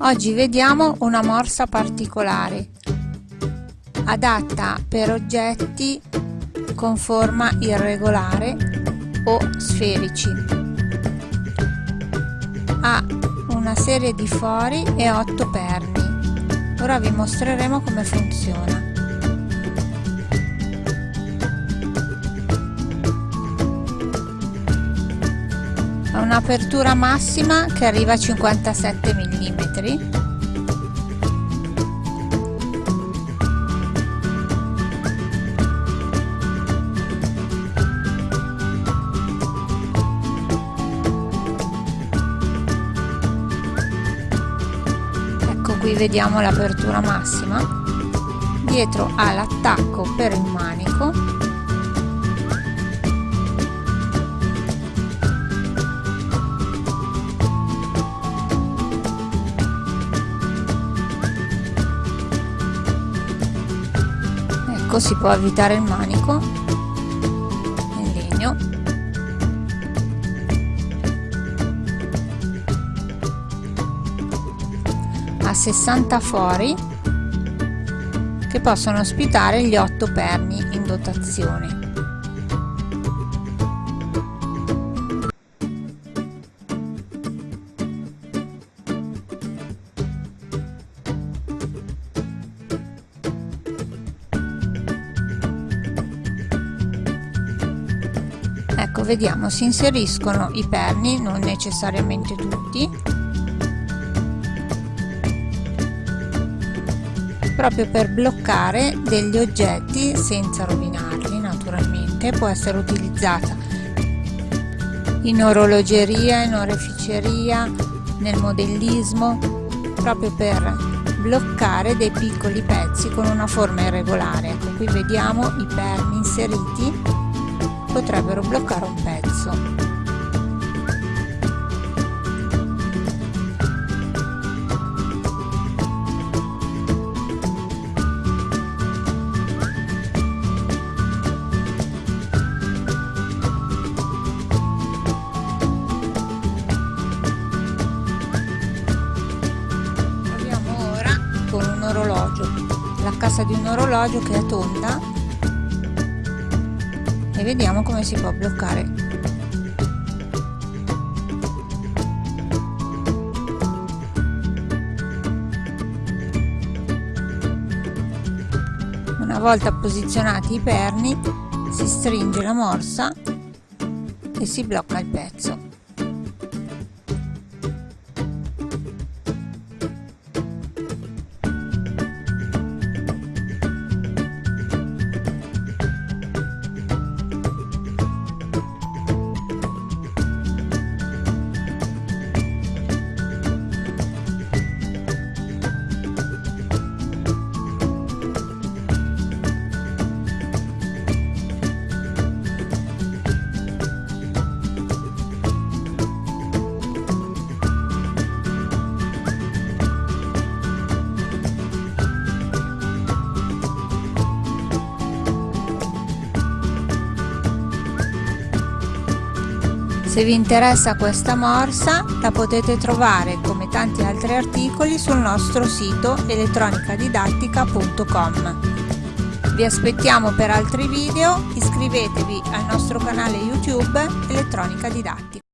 Oggi vediamo una morsa particolare, adatta per oggetti con forma irregolare o sferici. Ha una serie di fori e otto perni. Ora vi mostreremo come funziona. Un'apertura massima che arriva a 57 mm ecco qui vediamo l'apertura massima. Dietro ha l'attacco per il manico ecco si può avvitare il manico in legno. Ha 60 fori che possono ospitare gli 8 perni in dotazione vediamo si inseriscono i perni non necessariamente tutti. Proprio per bloccare degli oggetti senza rovinarli naturalmente può essere utilizzata in orologeria in oreficeria nel modellismo proprio per bloccare dei piccoli pezzi con una forma irregolare. Ecco qui vediamo i perni inseriti potrebbero bloccare un pezzo. Un orologio, la cassa di un orologio che è tonda e vediamo come si può bloccare. Una volta posizionati i perni si stringe la morsa e si blocca il pezzo Se vi interessa questa morsa la potete trovare come tanti altri articoli sul nostro sito elettronicadidattica.com. Vi aspettiamo per altri video, iscrivetevi al nostro canale YouTube Elettronica Didattica.